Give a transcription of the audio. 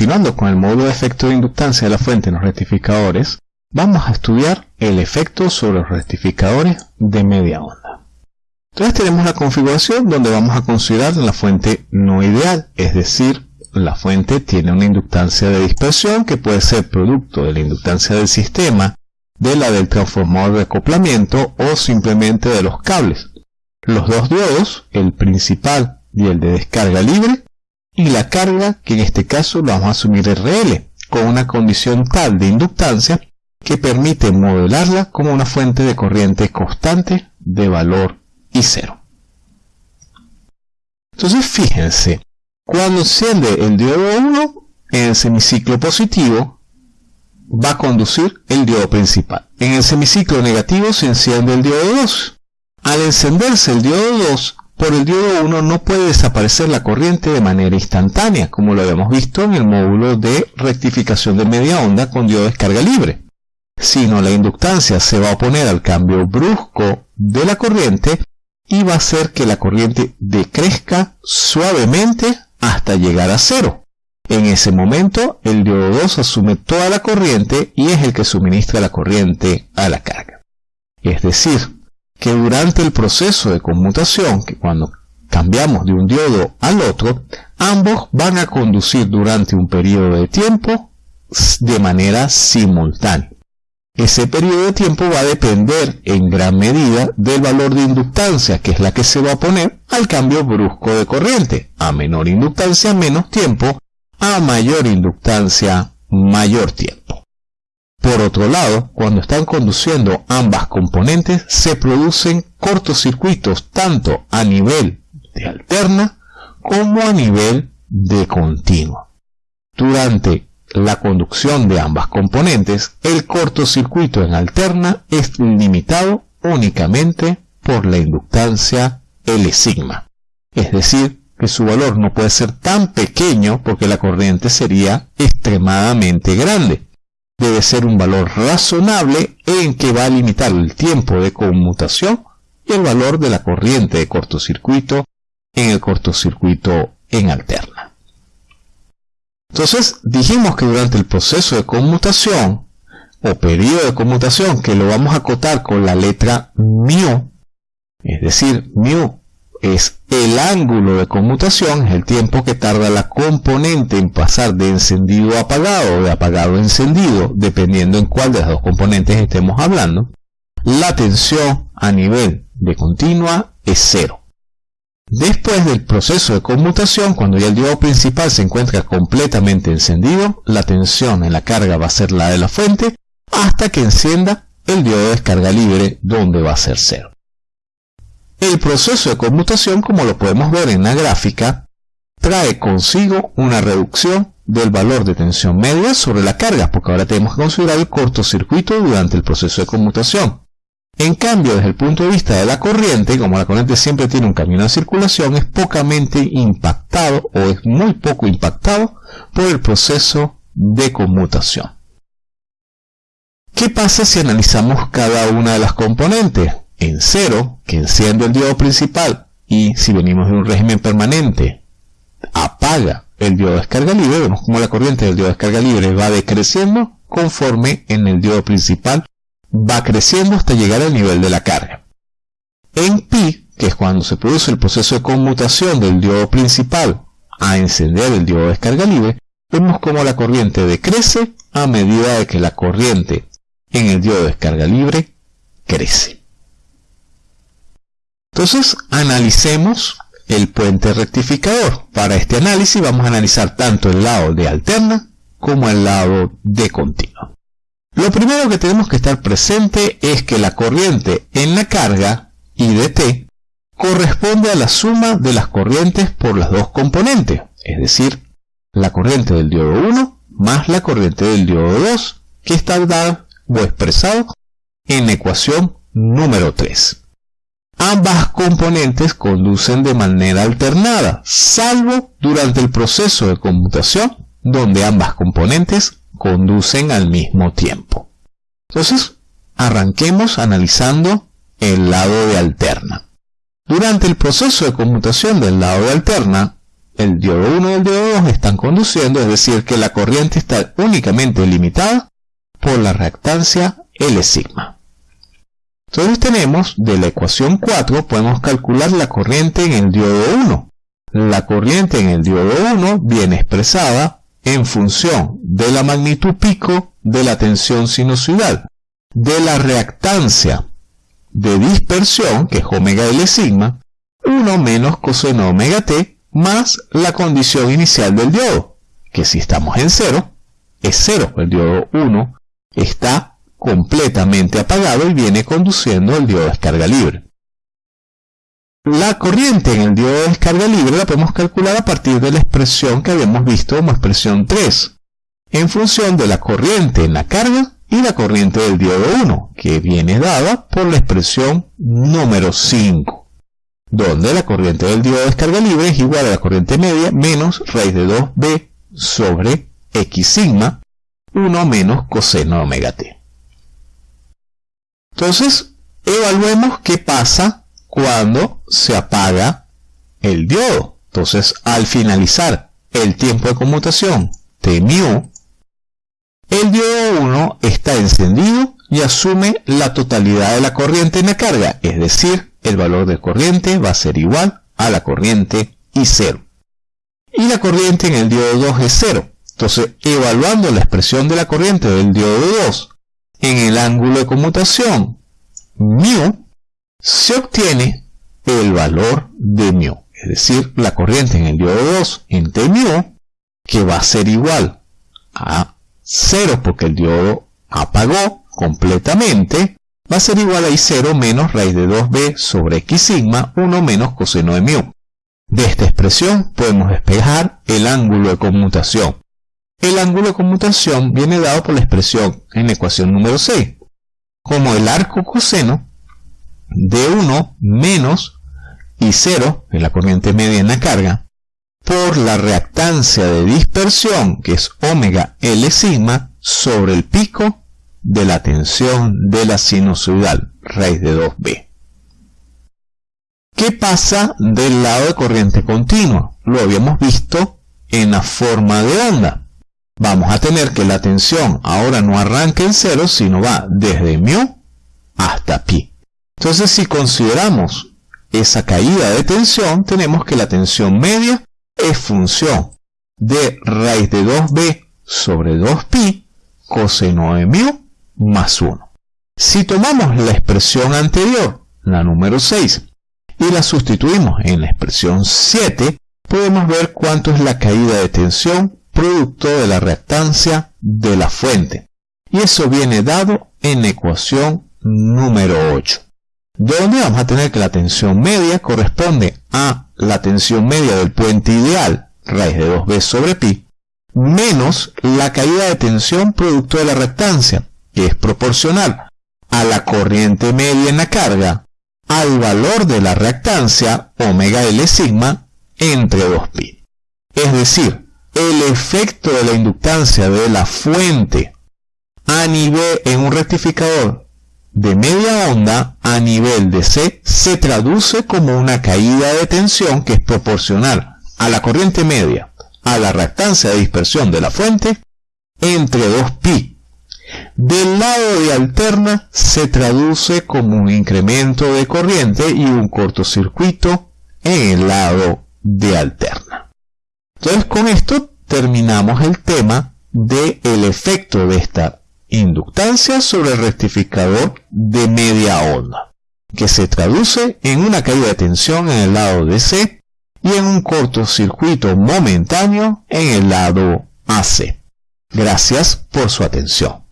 continuando con el módulo de efecto de inductancia de la fuente en los rectificadores, vamos a estudiar el efecto sobre los rectificadores de media onda. Entonces tenemos la configuración donde vamos a considerar la fuente no ideal, es decir, la fuente tiene una inductancia de dispersión que puede ser producto de la inductancia del sistema, de la del transformador de acoplamiento o simplemente de los cables. Los dos diodos, el principal y el de descarga libre, y la carga, que en este caso vamos a asumir RL, con una condición tal de inductancia que permite modelarla como una fuente de corriente constante de valor I cero. Entonces fíjense, cuando enciende el diodo 1 en el semiciclo positivo, va a conducir el diodo principal. En el semiciclo negativo se enciende el diodo 2. Al encenderse el diodo 2, por el diodo 1 no puede desaparecer la corriente de manera instantánea, como lo habíamos visto en el módulo de rectificación de media onda con diodo de descarga libre, sino la inductancia se va a oponer al cambio brusco de la corriente y va a hacer que la corriente decrezca suavemente hasta llegar a cero. En ese momento, el diodo 2 asume toda la corriente y es el que suministra la corriente a la carga. Es decir, que durante el proceso de conmutación, que cuando cambiamos de un diodo al otro, ambos van a conducir durante un periodo de tiempo de manera simultánea. Ese periodo de tiempo va a depender en gran medida del valor de inductancia, que es la que se va a poner al cambio brusco de corriente. A menor inductancia, menos tiempo. A mayor inductancia, mayor tiempo. Por otro lado, cuando están conduciendo ambas componentes, se producen cortocircuitos tanto a nivel de alterna como a nivel de continuo. Durante la conducción de ambas componentes, el cortocircuito en alterna es limitado únicamente por la inductancia L sigma. Es decir, que su valor no puede ser tan pequeño porque la corriente sería extremadamente grande. Debe ser un valor razonable en que va a limitar el tiempo de conmutación y el valor de la corriente de cortocircuito en el cortocircuito en alterna. Entonces dijimos que durante el proceso de conmutación o periodo de conmutación que lo vamos a acotar con la letra mu, es decir, mu es el ángulo de conmutación, es el tiempo que tarda la componente en pasar de encendido a apagado o de apagado a encendido, dependiendo en cuál de las dos componentes estemos hablando, la tensión a nivel de continua es cero. Después del proceso de conmutación, cuando ya el diodo principal se encuentra completamente encendido, la tensión en la carga va a ser la de la fuente hasta que encienda el diodo de descarga libre donde va a ser cero. El proceso de conmutación, como lo podemos ver en la gráfica, trae consigo una reducción del valor de tensión media sobre la carga, porque ahora tenemos que considerar el cortocircuito durante el proceso de conmutación. En cambio, desde el punto de vista de la corriente, como la corriente siempre tiene un camino de circulación, es pocamente impactado o es muy poco impactado por el proceso de conmutación. ¿Qué pasa si analizamos cada una de las componentes? En cero, que enciende el diodo principal, y si venimos de un régimen permanente, apaga el diodo de descarga libre, vemos como la corriente del diodo de descarga libre va decreciendo conforme en el diodo principal va creciendo hasta llegar al nivel de la carga. En pi, que es cuando se produce el proceso de conmutación del diodo principal a encender el diodo de descarga libre, vemos cómo la corriente decrece a medida de que la corriente en el diodo de descarga libre crece. Entonces, analicemos el puente rectificador. Para este análisis vamos a analizar tanto el lado de alterna como el lado de continuo. Lo primero que tenemos que estar presente es que la corriente en la carga, IDT, corresponde a la suma de las corrientes por las dos componentes, es decir, la corriente del diodo 1 más la corriente del diodo 2, que está dada o expresado en la ecuación número 3. Ambas componentes conducen de manera alternada, salvo durante el proceso de conmutación, donde ambas componentes conducen al mismo tiempo. Entonces, arranquemos analizando el lado de alterna. Durante el proceso de conmutación del lado de alterna, el diodo 1 y el diodo 2 están conduciendo, es decir, que la corriente está únicamente limitada por la reactancia L sigma. Entonces tenemos de la ecuación 4 podemos calcular la corriente en el diodo 1. La corriente en el diodo 1 viene expresada en función de la magnitud pico de la tensión sinusoidal, de la reactancia de dispersión, que es omega L sigma, 1 menos coseno omega t, más la condición inicial del diodo, que si estamos en 0, es 0. El diodo 1 está completamente apagado y viene conduciendo el diodo de descarga libre. La corriente en el diodo de descarga libre la podemos calcular a partir de la expresión que habíamos visto como expresión 3, en función de la corriente en la carga y la corriente del diodo 1, que viene dada por la expresión número 5, donde la corriente del diodo de descarga libre es igual a la corriente media menos raíz de 2b sobre x sigma, 1 menos coseno omega t. Entonces, evaluemos qué pasa cuando se apaga el diodo. Entonces, al finalizar el tiempo de conmutación T mu, el diodo 1 está encendido y asume la totalidad de la corriente en la carga, es decir, el valor de corriente va a ser igual a la corriente I0. Y la corriente en el diodo 2 es 0. Entonces, evaluando la expresión de la corriente del diodo 2 en el ángulo de conmutación mu, se obtiene el valor de mu, es decir, la corriente en el diodo 2 en T mu, que va a ser igual a 0 porque el diodo apagó completamente, va a ser igual a I0 menos raíz de 2b sobre x sigma 1 menos coseno de mu. De esta expresión podemos despejar el ángulo de conmutación. El ángulo de conmutación viene dado por la expresión en la ecuación número 6, como el arco coseno de 1 menos I0, que es la corriente media en la carga, por la reactancia de dispersión, que es omega L sigma, sobre el pico de la tensión de la sinusoidal, raíz de 2b. ¿Qué pasa del lado de corriente continua? Lo habíamos visto en la forma de onda. Vamos a tener que la tensión ahora no arranca en cero, sino va desde mu hasta pi. Entonces, si consideramos esa caída de tensión, tenemos que la tensión media es función de raíz de 2b sobre 2pi coseno de mu más 1. Si tomamos la expresión anterior, la número 6, y la sustituimos en la expresión 7, podemos ver cuánto es la caída de tensión producto de la reactancia de la fuente. Y eso viene dado en ecuación número 8, donde vamos a tener que la tensión media corresponde a la tensión media del puente ideal, raíz de 2b sobre pi, menos la caída de tensión producto de la reactancia, que es proporcional a la corriente media en la carga, al valor de la reactancia, omega L sigma, entre 2pi. Es decir, el efecto de la inductancia de la fuente a nivel en un rectificador de media onda a nivel de C se traduce como una caída de tensión que es proporcional a la corriente media a la reactancia de dispersión de la fuente entre 2pi. Del lado de alterna se traduce como un incremento de corriente y un cortocircuito en el lado de alterna. Entonces con esto terminamos el tema del el efecto de esta inductancia sobre el rectificador de media onda, que se traduce en una caída de tensión en el lado de C y en un cortocircuito momentáneo en el lado AC. Gracias por su atención.